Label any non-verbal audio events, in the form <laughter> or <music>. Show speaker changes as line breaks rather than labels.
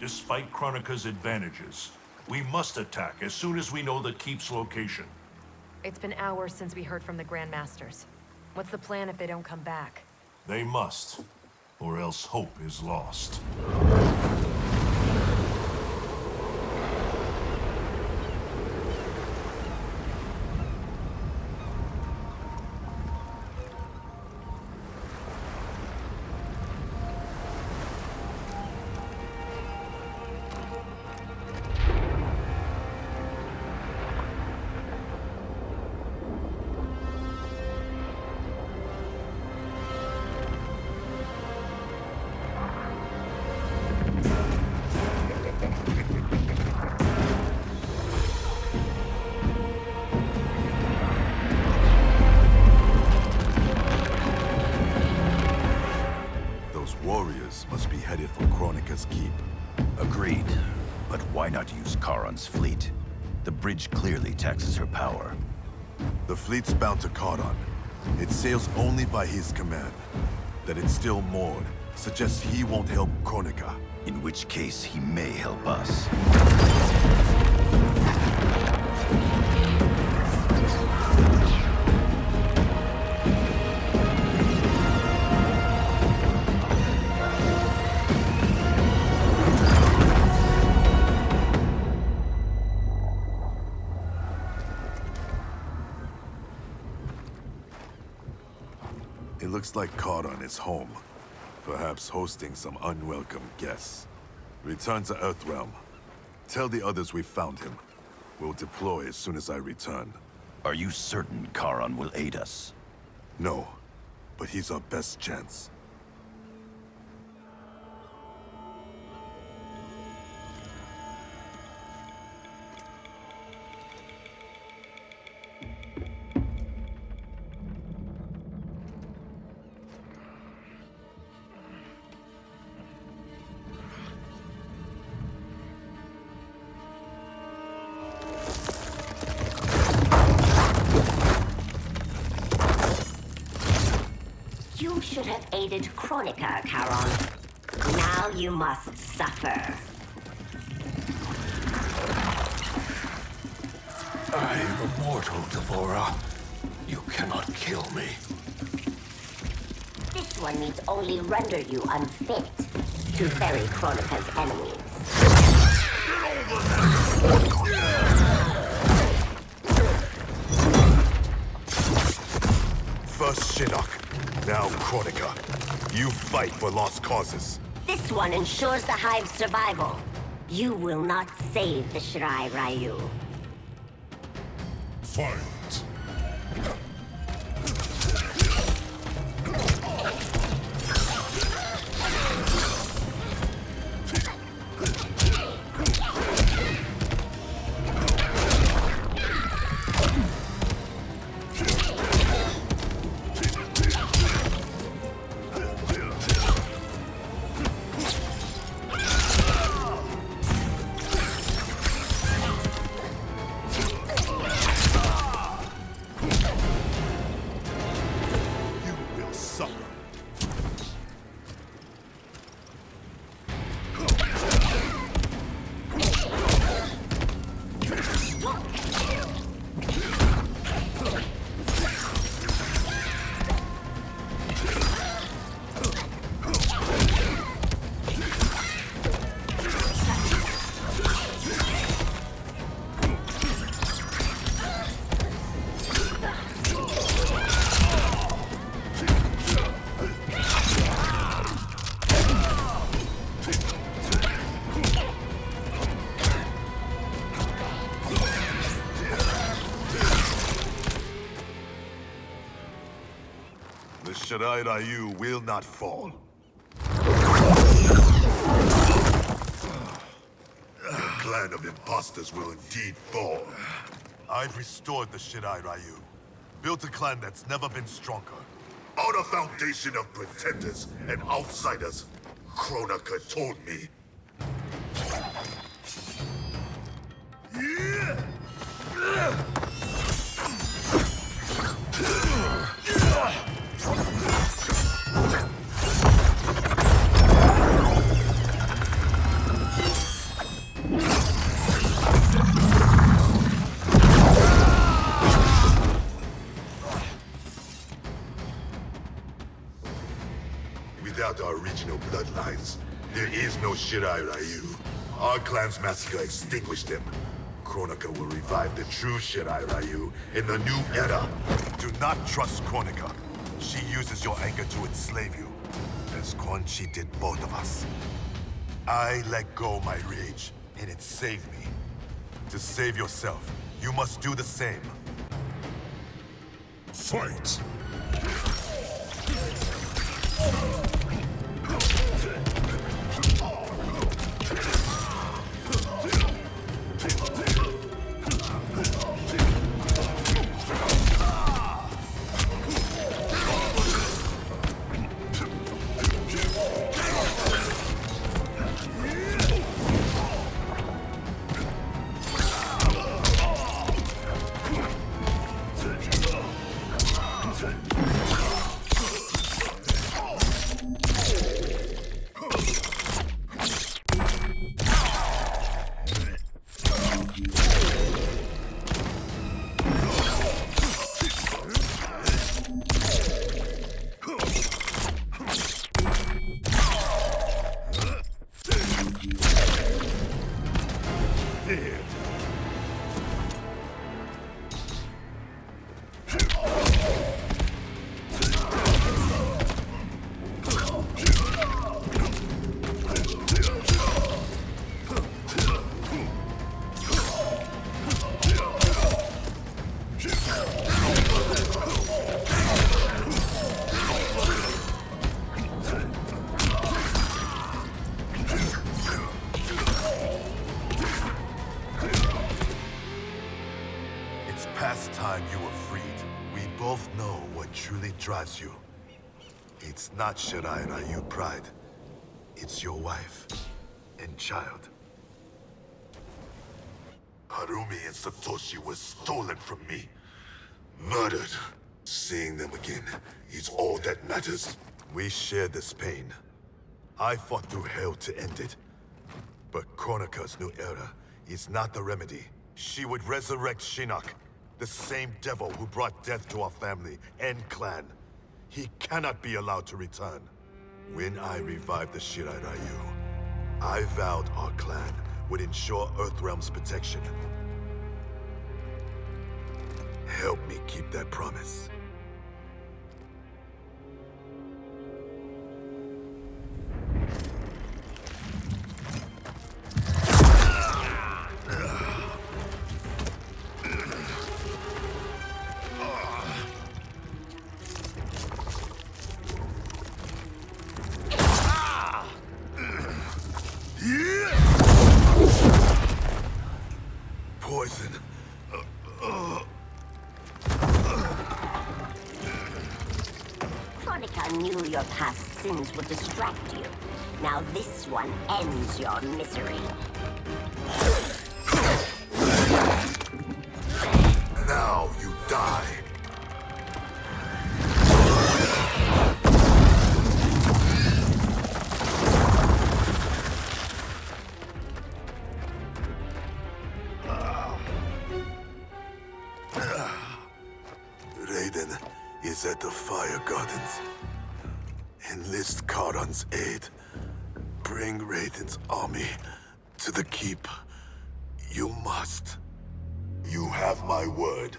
despite Kronika's advantages. We must attack as soon as we know the Keep's location.
It's been hours since we heard from the Grandmasters. What's the plan if they don't come back?
They must, or else hope is lost.
Must be headed for Kronika's Keep.
Agreed. But why not use Kharon's fleet? The bridge clearly taxes her power.
The fleet's bound to Kharon. It sails only by his command. That it's still moored suggests he won't help Kronika.
In which case, he may help us.
Looks like Kharon is home. Perhaps hosting some unwelcome guests. Return to Earthrealm. Tell the others we found him. We'll deploy as soon as I return.
Are you certain Kharon will aid us?
No, but he's our best chance.
You should have aided Kronika, Kharon. Now you must suffer.
I am immortal, D'Vorah. You cannot kill me.
This one needs only render you unfit to ferry Kronika's enemies.
First Shinnok, now Kronika. You fight for lost causes.
This one ensures the Hive's survival. You will not save the Shirai Ryu.
Fight!
Shirai Ryu will not fall. The clan of imposters will indeed fall. I've restored the Shirai Ryu. Built a clan that's never been stronger. On a foundation of pretenders and outsiders, Kronika told me. Is no Shirai Ryu. Our clan's massacre extinguished him. Kronika will revive the true Shirai Ryu in the new era. Do not trust Kronika. She uses your anger to enslave you, as Quan Chi did both of us. I let go my rage, and it saved me. To save yourself, you must do the same.
Fight!
Time you were freed. We both know what truly drives you. It's not Shirai Ryu pride. It's your wife and child. Harumi and Satoshi were stolen from me. Murdered. Seeing them again is all that matters. We share this pain. I fought through hell to end it. But Kronika's new era is not the remedy. She would resurrect Shinnok, the same devil who brought death to our family and clan. He cannot be allowed to return. When I revived the Shirai Ryu, I vowed our clan would ensure Earthrealm's protection. Help me keep that promise.
Your past sins will distract you. Now this one ends your misery.
Now you die. Ah. <sighs> Raiden is at the Fire Gardens. Enlist Kharon's aid. Bring Raiden's army to the keep. You must. You have my word.